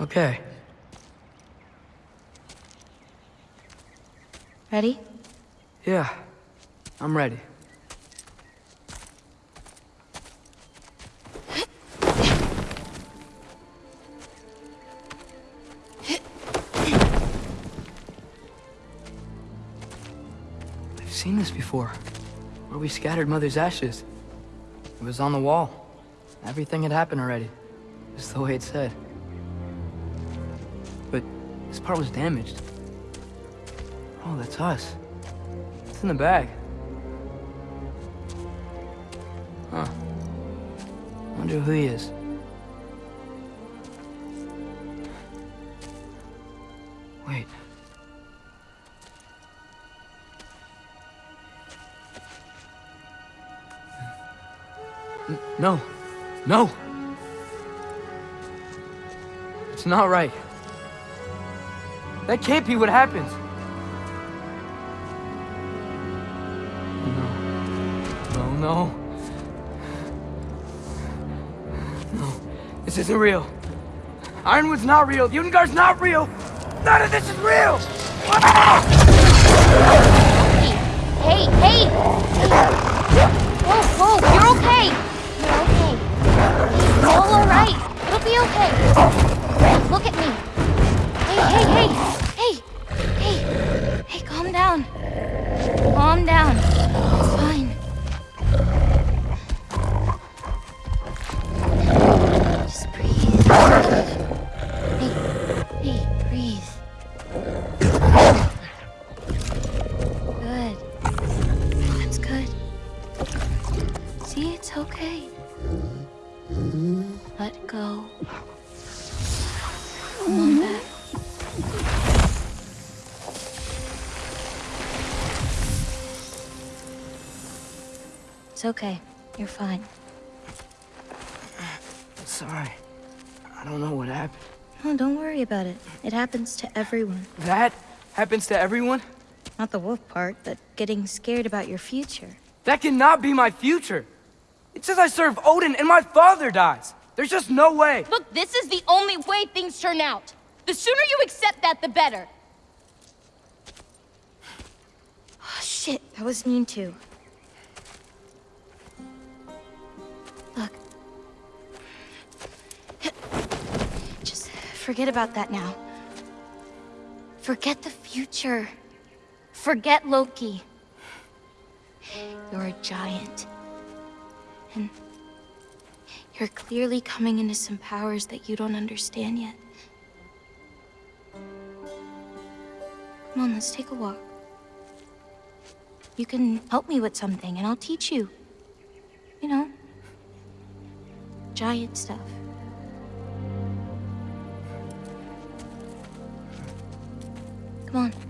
Okay. Ready? Yeah. I'm ready. I've seen this before. Where we scattered Mother's ashes. It was on the wall. Everything had happened already. Just the way it said. But this part was damaged. Oh, that's us. It's in the bag. Huh. Wonder who he is. Wait. No. No! It's not right. That can't be what happens. No. No, no. No. This isn't real. Ironwood's not real. Ungar's not real. None of this is real! Hey, hey, hey! Whoa, whoa, you're okay! You're okay. It's all alright. It'll be okay. Look at me. Hey, hey, hey! Hey! Hey! Calm down. Calm down. It's fine. Just breathe. Hey, hey, breathe. Good. That's good. See, it's okay. Let go. It's okay. You're fine. I'm Sorry. I don't know what happened. No, don't worry about it. It happens to everyone. That happens to everyone? Not the wolf part, but getting scared about your future. That cannot be my future. It says I serve Odin and my father dies. There's just no way. Look, this is the only way things turn out. The sooner you accept that, the better. Oh, shit, that was mean too. Forget about that now. Forget the future. Forget Loki. You're a giant. And you're clearly coming into some powers that you don't understand yet. Come on, let's take a walk. You can help me with something, and I'll teach you. You know, giant stuff. Come on.